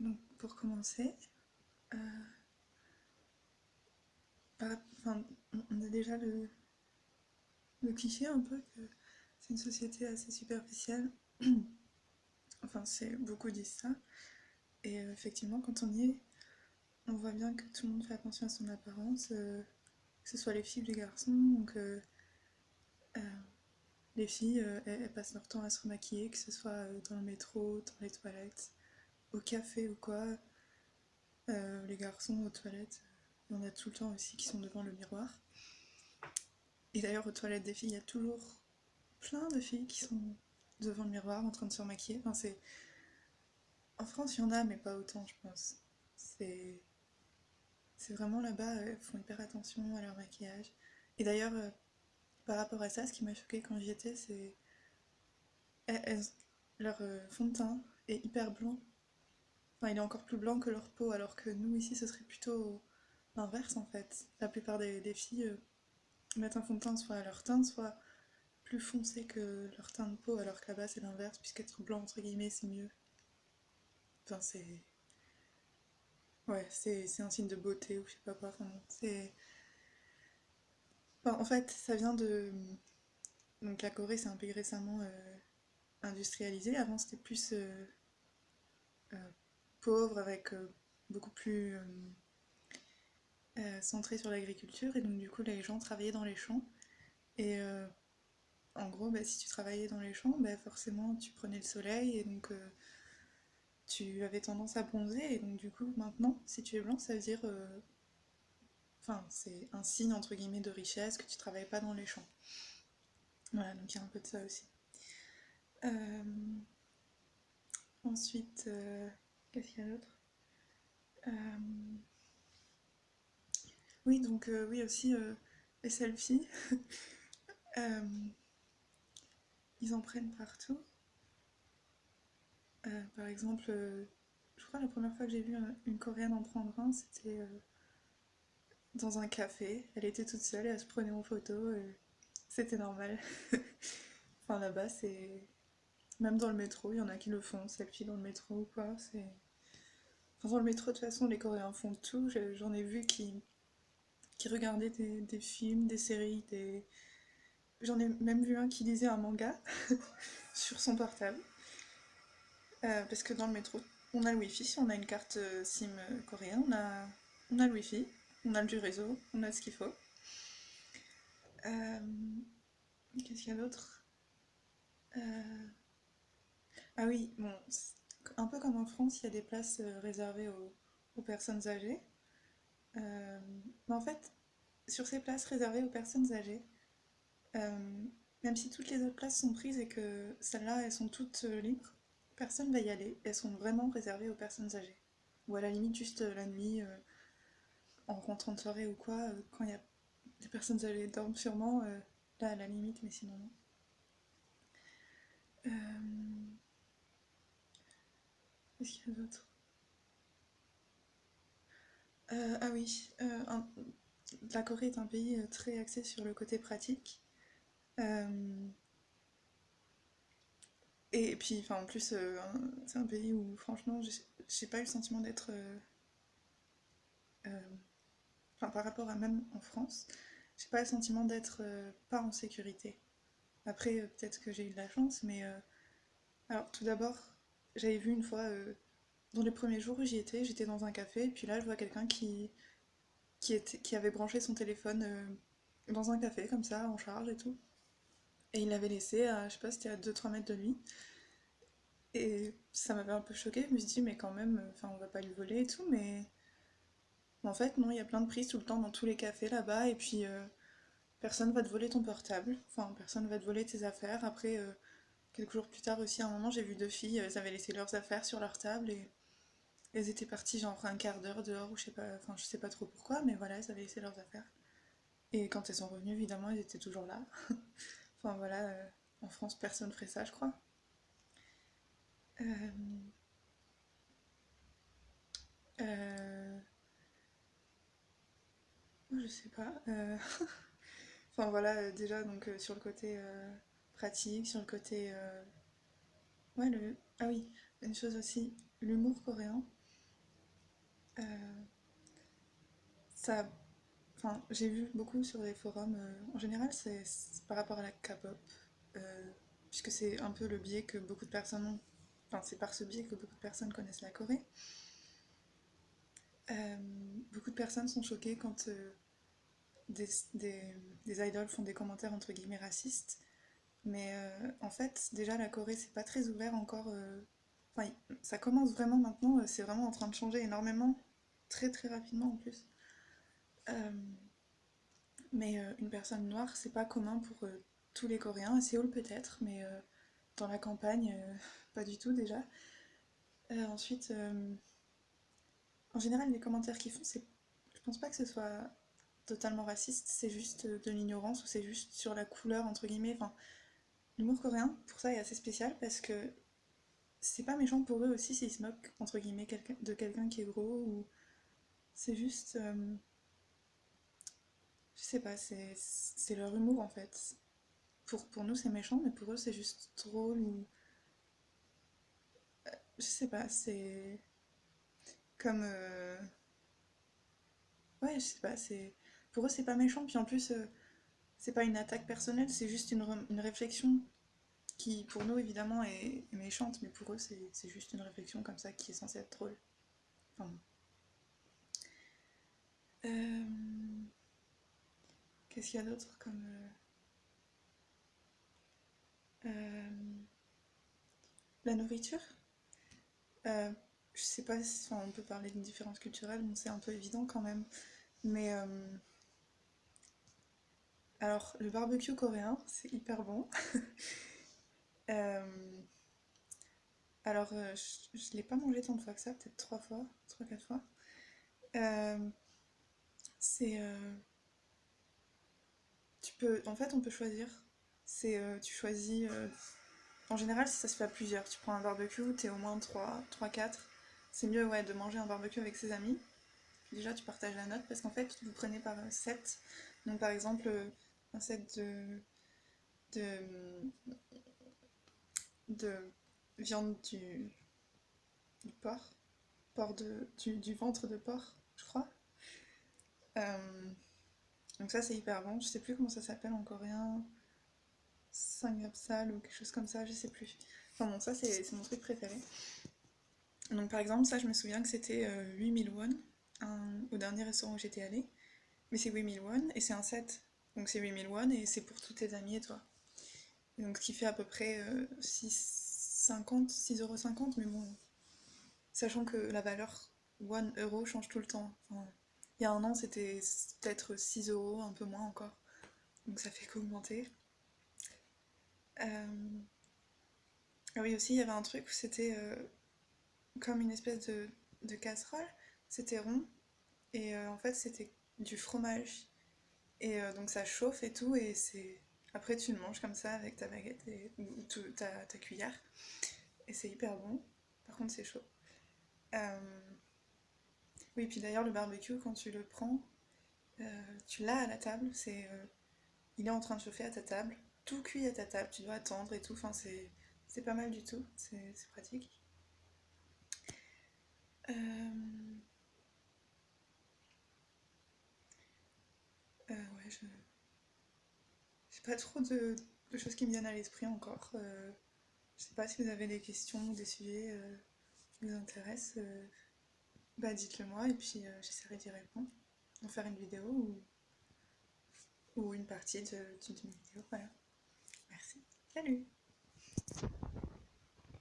donc pour commencer, on a déjà le, cliché un peu que c'est une société assez superficielle. enfin, c'est beaucoup disent ça. Et euh, effectivement, quand on y est, on voit bien que tout le monde fait attention à son apparence, euh, que ce soit les filles ou les garçons. Euh, les filles, elles, passent leur temps à se remaquiller, que ce soit dans le métro, dans les toilettes, au café ou quoi. les garçons aux toilettes, il y en a tout le temps aussi qui sont devant le miroir. Et d'ailleurs, aux toilettes des filles, il y a toujours plein de filles qui sont devant le miroir en train de se remaquiller. Enfin, c'est... En France, il y en a, mais pas autant, je pense. C'est... C'est vraiment là-bas, elles font hyper attention à leur maquillage. Et d'ailleurs, euh, par rapport à ça, ce qui m'a choqué quand j'y étais, c'est... Leur euh, fond de teint est hyper blanc. Enfin, il est encore plus blanc que leur peau, alors que nous, ici, ce serait plutôt l'inverse, en fait. La plupart des, filles... Euh, mettre un fond de teint soit à leur teint, soit plus foncé que leur teint de peau, alors que là-bas c'est l'inverse, puisqu'être blanc entre guillemets c'est mieux. Enfin c'est... Ouais, c'est un signe de beauté ou je sais pas quoi. En fait ça vient de... Donc la Corée c'est un pays récemment euh, industrialisé, avant c'était plus euh, euh, pauvre avec beaucoup plus euh, centré sur l'agriculture. Et donc du coup les gens travaillaient dans les champs. Et euh, en gros bah, si tu travaillais dans les champs bah, forcément tu prenais le soleil. Et donc euh, tu avais tendance à bronzer. Et donc du coup maintenant si tu es blanc ça veut dire enfin c'est un signe entre guillemets de richesse que tu travailles pas dans les champs voilà donc il y a un peu de ça aussi ensuite qu'est-ce qu'il y a d'autre? Oui, donc euh, oui aussi euh, les selfies. Euh, ils en prennent partout. par exemple, je crois la première fois que j'ai vu une coréenne en prendre un, c'était dans un café. Elle était toute seule et elle se prenait en photo. C'était normal. enfin là-bas, c'est. Même dans le métro, il y en a qui le font, selfie dans le métro ou quoi. C'est. Enfin, dans le métro, de toute façon, les Coréens font tout. J'en ai vu qui qui regardait des, films, des séries, des... J'en ai même vu un qui lisait un manga sur son portable. Euh, parce que dans le métro, on a le wifi, on a une carte euh, SIM euh, coréenne, on a, on a le wifi, on a du réseau, on a ce qu'il faut. Qu'est-ce qu'il y a d'autre? Ah oui, bon, un peu comme en France, il y a des places réservées aux personnes âgées. Euh, mais en fait, sur ces places réservées aux personnes âgées, euh, même si toutes les autres places sont prises et que celles-là, elles sont toutes euh, libres, personne va y aller. Elles sont vraiment réservées aux personnes âgées. Ou à la limite, juste la nuit, en rentrant de soirée ou quoi, quand il y a des personnes âgées dorment sûrement, là à la limite, mais sinon non. Qu'est-ce qu'il y a d'autre? Euh, ah oui, euh, la Corée est un pays euh, très axé sur le côté pratique. et puis, enfin, en plus, c'est un pays où, franchement, j'ai pas eu le sentiment d'être... Par rapport à même en France, j'ai pas le sentiment d'être pas en sécurité. Après, peut-être que j'ai eu de la chance, mais... alors, tout d'abord, j'avais vu une fois dans les premiers jours où j'y étais, j'étais dans un café, et puis là je vois quelqu'un qui, avait branché son téléphone euh, dans un café, comme ça, en charge et tout. Et il l'avait laissé, à, je sais pas, c'était à 2-3 mètres de lui. Et ça m'avait un peu choqué, je me suis dit, mais quand même, enfin, on va pas lui voler et tout, mais. En fait, non, il y a plein de prises tout le temps dans tous les cafés là-bas, et puis euh, personne va te voler ton portable, enfin, personne va te voler tes affaires. Après, euh, quelques jours plus tard aussi, à un moment, j'ai vu deux filles, elles avaient laissé leurs affaires sur leur table, et elles étaient parties genre un quart d'heure dehors ou je sais pas, enfin je sais pas trop pourquoi, mais voilà, elles avaient laissé leurs affaires. Et quand elles sont revenues, évidemment, elles étaient toujours là. enfin voilà, euh, en France, personne ferait ça, je crois. Euh... Euh... Je sais pas. Euh, enfin voilà, déjà donc sur le côté pratique, sur le côté Ouais, le... Ah oui, une chose aussi, l'humour coréen, euh, ça... Enfin, j'ai vu beaucoup sur les forums, euh, en général, c'est par rapport à la K-pop, euh, puisque c'est un peu le biais que beaucoup de personnes ont... Enfin, c'est par ce biais que beaucoup de personnes connaissent la Corée. Euh, beaucoup de personnes sont choquées quand euh, des, des- idoles font des commentaires entre guillemets racistes, mais euh, en fait, déjà la Corée, c'est pas très ouvert encore. euh, Enfin, ça commence vraiment maintenant, c'est vraiment en train de changer énormément, très très rapidement en plus. Mais une personne noire, c'est pas commun pour tous les Coréens, à Séoul peut-être, mais dans la campagne, pas du tout déjà. Ensuite, en général, les commentaires qu'ils font, c'est, je pense pas que ce soit totalement raciste, c'est juste euh, de l'ignorance ou c'est juste sur la couleur entre guillemets. Enfin, l'humour coréen, pour ça, est assez spécial parce que c'est pas méchant pour eux aussi s'ils se moquent entre guillemets de quelqu'un qui est gros ou c'est juste, euh, je sais pas, c'est leur humour en fait. Pour, pour nous c'est méchant, mais pour eux c'est juste drôle ou je sais pas, c'est comme euh, ouais, je sais pas, c'est pour eux c'est pas méchant puis en plus euh, c'est pas une attaque personnelle, c'est juste une, une réflexion qui pour nous évidemment est, méchante, mais pour eux c'est juste une réflexion comme ça qui est censée être drôle. Euh, qu'est-ce qu'il y a d'autre comme la nourriture? Je sais pas si on peut parler d'une différence culturelle, c'est un peu évident quand même. Mais euh, alors, le barbecue coréen, c'est hyper bon. Euh, alors, euh, je, je l'ai pas mangé tant de fois que ça, peut-être trois fois, trois, quatre fois. C'est, tu peux, en fait, on peut choisir. C'est, tu choisis. en général, si ça se fait à plusieurs, tu prends un barbecue, t'es au moins trois, trois, quatre. C'est mieux, ouais, de manger un barbecue avec ses amis. Déjà, tu partages la note parce qu'en fait, vous prenez par set. Donc, par exemple, euh, un set de, de, de viande du, du porc, porc de, du, du ventre de porc, je crois. Euh, donc ça, c'est hyper bon. Je sais plus comment ça s'appelle en coréen. Samgyeopsal ou quelque chose comme ça, je sais plus. Enfin bon, ça, c'est mon truc préféré. Donc, par exemple, ça, je me souviens que c'était euh, 8000 won au dernier restaurant où j'étais allée. Mais c'est 8000 won et c'est un set. Donc c'est 8000 won et c'est pour tous tes amis et toi. Donc ce qui fait à peu près euh, 6,50, 6,50€, mais bon, sachant que la valeur 1 euro change tout le temps. Il y a un an c'était peut-être 6 euros, un peu moins encore. Donc ça fait qu'augmenter. Euh, Ah oui aussi il y avait un truc où c'était euh, comme une espèce de, de casserole. C'était rond et euh, en fait c'était du fromage Et euh, donc ça chauffe et tout, et c'est... Après tu le manges comme ça avec ta baguette et... ou ta, ta cuillère, et c'est hyper bon. Par contre c'est chaud. Euh, Oui, puis d'ailleurs le barbecue, quand tu le prends, euh, tu l'as à la table, c'est... Il est en train de chauffer à ta table, tout cuit à ta table, tu dois attendre et tout, enfin c'est... Pas mal du tout, c'est pratique. Euh, euh, ouais, je... J'ai pas trop de, de choses qui me viennent à l'esprit encore. Euh, je sais pas si vous avez des questions ou des sujets euh, qui vous intéressent. euh, bah dites-le moi et puis j'essaierai d'y répondre. En faire une vidéo ou, ou une partie de- d'une vidéo. Voilà. Merci. Salut!